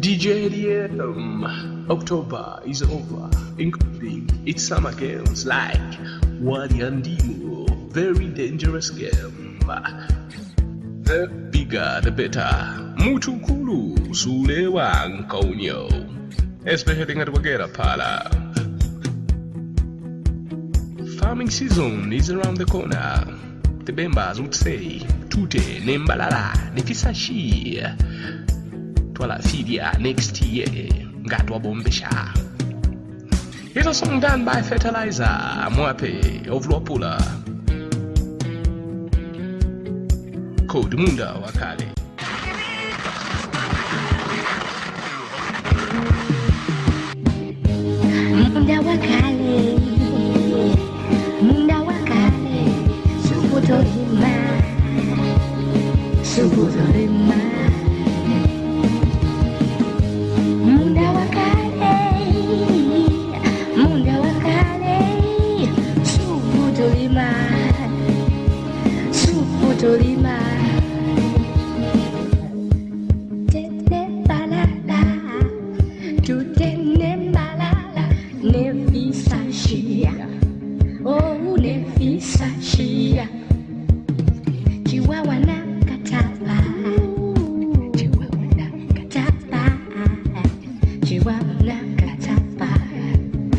DJ ADM. October is over, including its summer games like Wadi and very dangerous game. The bigger the better. Mutukulu Sulewa Nkonyo. Especially at Wagera Pala. Farming season is around the corner. The Bembas would say, Tute, Nembalala, Nefisashi. 12 next year ngati wabombesha Here's a song done by Fertilizer Mwape of Lopula Code Munda Wakale Munda Wakale Munda Wakale Subuto Hima Subuto Hima shia, oh nefisa shia. Chihuahua na katapa, Chihuahua na katapa, Chihuahua na katapa.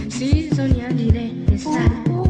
Season ya ulevo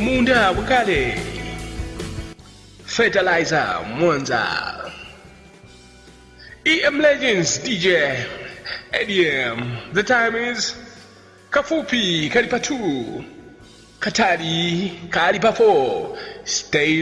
Munda bukale Fertilizer Mwanza. EM Legends DJ ADM. The time is Kafupi kalipa 2 Katari kalipa 4 Stay